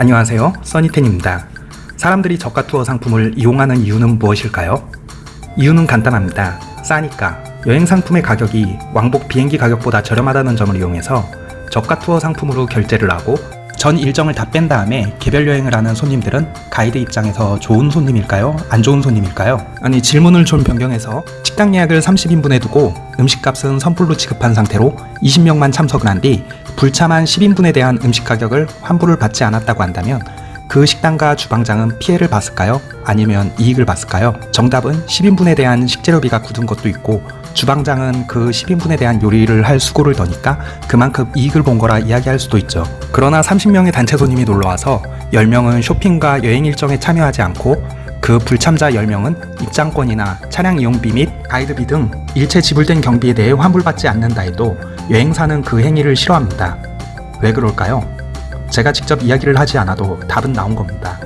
안녕하세요. 써니텐입니다. 사람들이 저가 투어 상품을 이용하는 이유는 무엇일까요? 이유는 간단합니다. 싸니까. 여행 상품의 가격이 왕복 비행기 가격보다 저렴하다는 점을 이용해서 저가 투어 상품으로 결제를 하고 전 일정을 다 뺀 다음에 개별 여행을 하는 손님들은 가이드 입장에서 좋은 손님일까요? 안 좋은 손님일까요? 아니 질문을 좀 변경해서 식당 예약을 30인분에 두고 음식값은 선불로 지급한 상태로 20명만 참석을 한 뒤 불참한 10인분에 대한 음식 가격을 환불을 받지 않았다고 한다면 그 식당과 주방장은 피해를 봤을까요? 아니면 이익을 봤을까요? 정답은 10인분에 대한 식재료비가 굳은 것도 있고 주방장은 그 10인분에 대한 요리를 할 수고를 더니까 그만큼 이익을 본 거라 이야기할 수도 있죠. 그러나 30명의 단체 손님이 놀러와서 10명은 쇼핑과 여행 일정에 참여하지 않고 그 불참자 10명은 입장권이나 차량 이용비 및 가이드비 등 일체 지불된 경비에 대해 환불받지 않는다 해도 여행사는 그 행위를 싫어합니다. 왜 그럴까요? 제가 직접 이야기를 하지 않아도 답은 나온 겁니다.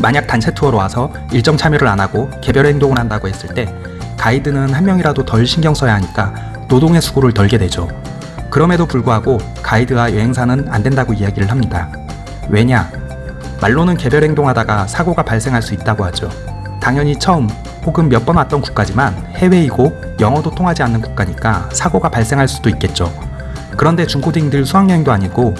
만약 단체 투어로 와서 일정 참여를 안 하고 개별 행동을 한다고 했을 때 가이드는 한 명이라도 덜 신경 써야 하니까 노동의 수고를 덜게 되죠. 그럼에도 불구하고 가이드와 여행사는 안 된다고 이야기를 합니다. 왜냐? 말로는 개별 행동하다가 사고가 발생할 수 있다고 하죠. 당연히 처음 혹은 몇 번 왔던 국가지만 해외이고 영어도 통하지 않는 국가니까 사고가 발생할 수도 있겠죠. 그런데 중고딩들 수학여행도 아니고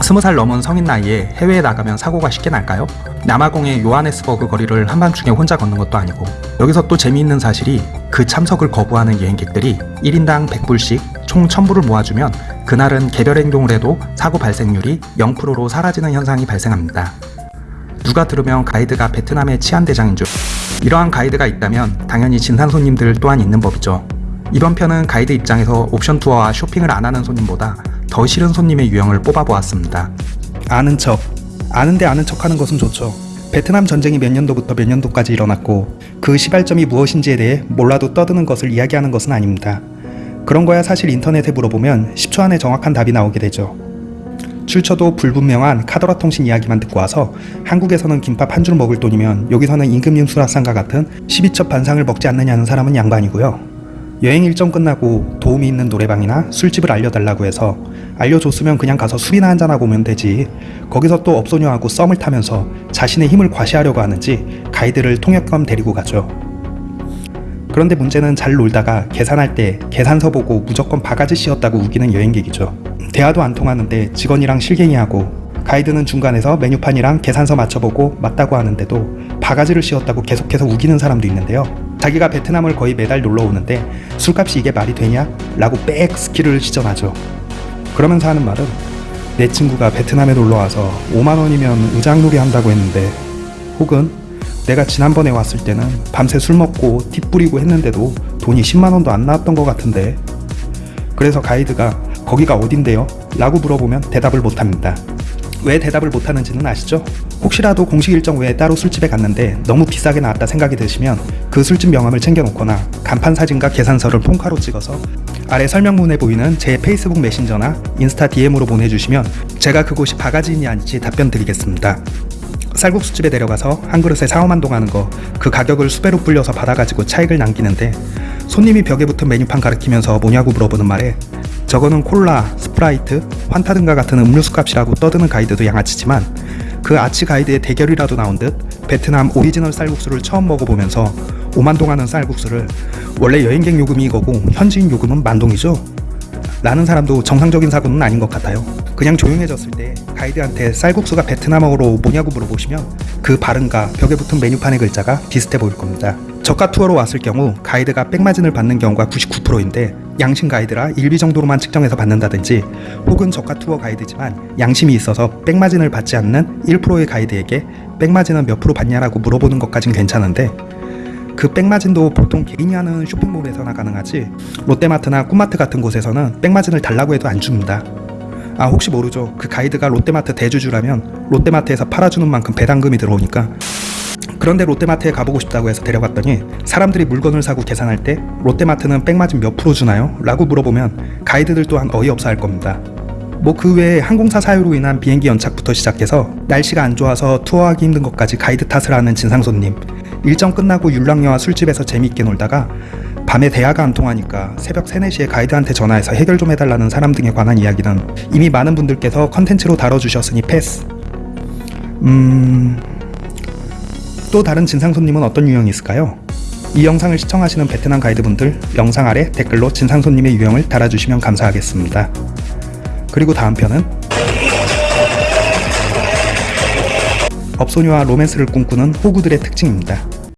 스무 살 넘은 성인 나이에 해외에 나가면 사고가 쉽게 날까요? 남아공의 요하네스버그 거리를 한밤중에 혼자 걷는 것도 아니고 여기서 또 재미있는 사실이 그 참석을 거부하는 여행객들이 1인당 100불씩 총 1000불을 모아주면 그날은 개별 행동을 해도 사고 발생률이 0%로 사라지는 현상이 발생합니다. 누가 들으면 가이드가 베트남의 치안대장인 줄 이러한 가이드가 있다면 당연히 진산 손님들 또한 있는 법이죠. 이번 편은 가이드 입장에서 옵션 투어와 쇼핑을 안 하는 손님보다 더 싫은 손님의 유형을 뽑아보았습니다. 아는 척. 아는데 아는 척 하는 것은 좋죠. 베트남 전쟁이 몇 년도부터 몇 년도까지 일어났고 그 시발점이 무엇인지에 대해 몰라도 떠드는 것을 이야기하는 것은 아닙니다. 그런 거야 사실 인터넷에 물어보면 10초 안에 정확한 답이 나오게 되죠. 출처도 불분명한 카더라 통신 이야기만 듣고 와서 한국에서는 김밥 한 줄 먹을 돈이면 여기서는 임금님 수라상과 같은 12첩 반상을 먹지 않느냐는 사람은 양반이고요. 여행 일정 끝나고 도움이 있는 노래방이나 술집을 알려달라고 해서 알려줬으면 그냥 가서 술이나 한잔하고 오면 되지 거기서 또 업소녀하고 썸을 타면서 자신의 힘을 과시하려고 하는지 가이드를 통역감 데리고 가죠 그런데 문제는 잘 놀다가 계산할 때 계산서 보고 무조건 바가지 씌었다고 우기는 여행객이죠 대화도 안 통하는데 직원이랑 실갱이하고 가이드는 중간에서 메뉴판이랑 계산서 맞춰보고 맞다고 하는데도 바가지를 씌웠다고 계속해서 우기는 사람도 있는데요 자기가 베트남을 거의 매달 놀러 오는데 술값이 이게 말이 되냐? 라고 빽 스킬을 시전하죠. 그러면서 하는 말은 내 친구가 베트남에 놀러와서 5만원이면 우장놀이 한다고 했는데 혹은 내가 지난번에 왔을 때는 밤새 술 먹고 팁 뿌리고 했는데도 돈이 10만원도 안 나왔던 것 같은데 그래서 가이드가 거기가 어딘데요? 라고 물어보면 대답을 못합니다. 왜 대답을 못하는지는 아시죠? 혹시라도 공식 일정 외에 따로 술집에 갔는데 너무 비싸게 나왔다 생각이 드시면 그 술집 명함을 챙겨놓거나 간판 사진과 계산서를 폰카로 찍어서 아래 설명문에 보이는 제 페이스북 메신저나 인스타 DM으로 보내주시면 제가 그곳이 바가지인지 아닌지 답변 드리겠습니다. 쌀국수집에 데려가서 한 그릇에 4, 5만 동 하는 거 그 가격을 수배로 불려서 받아가지고 차익을 남기는데 손님이 벽에 붙은 메뉴판 가리키면서 뭐냐고 물어보는 말에 저거는 콜라, 스프라이트, 환타 등과 같은 음료수 값이라고 떠드는 가이드도 양아치지만 그 아치 가이드의 대결이라도 나온 듯 베트남 오리지널 쌀국수를 처음 먹어보면서 5만동 하는 쌀국수를 원래 여행객 요금이 이거고 현지인 요금은 만 동이죠? 라는 사람도 정상적인 사고는 아닌 것 같아요. 그냥 조용해졌을 때 가이드한테 쌀국수가 베트남어로 뭐냐고 물어보시면 그 발음과 벽에 붙은 메뉴판의 글자가 비슷해 보일 겁니다. 저가 투어로 왔을 경우 가이드가 백마진을 받는 경우가 99%인데 양심 가이드라 일비 정도로만 측정해서 받는다든지 혹은 저가 투어 가이드지만 양심이 있어서 백마진을 받지 않는 1%의 가이드에게 백마진은 몇 프로 받냐라고 물어보는 것까진 괜찮은데 그 백마진도 보통 개인이 하는 쇼핑몰에서나 가능하지 롯데마트나 꿈마트 같은 곳에서는 백마진을 달라고 해도 안 줍니다. 아 혹시 모르죠. 그 가이드가 롯데마트 대주주라면 롯데마트에서 팔아주는 만큼 배당금이 들어오니까 그런데 롯데마트에 가보고 싶다고 해서 데려갔더니 사람들이 물건을 사고 계산할 때 롯데마트는 백마진 몇 프로 주나요? 라고 물어보면 가이드들 또한 어이없어 할 겁니다. 뭐 그 외에 항공사 사유로 인한 비행기 연착부터 시작해서 날씨가 안 좋아서 투어하기 힘든 것까지 가이드 탓을 하는 진상손님 일정 끝나고 율랑녀와 술집에서 재미있게 놀다가 밤에 대화가 안 통하니까 새벽 3, 4시에 가이드한테 전화해서 해결 좀 해달라는 사람 등에 관한 이야기는 이미 많은 분들께서 컨텐츠로 다뤄주셨으니 패스 음... 또 다른 진상 손님은 어떤 유형이 있을까요? 이 영상을 시청하시는 베트남 가이드분들 영상 아래 댓글로 진상 손님의 유형을 달아주시면 감사하겠습니다. 그리고 다음 편은 업소녀와 로맨스를 꿈꾸는 호구들의 특징입니다.